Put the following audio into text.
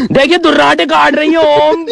देखिए दुर्राटे काट रही है ओम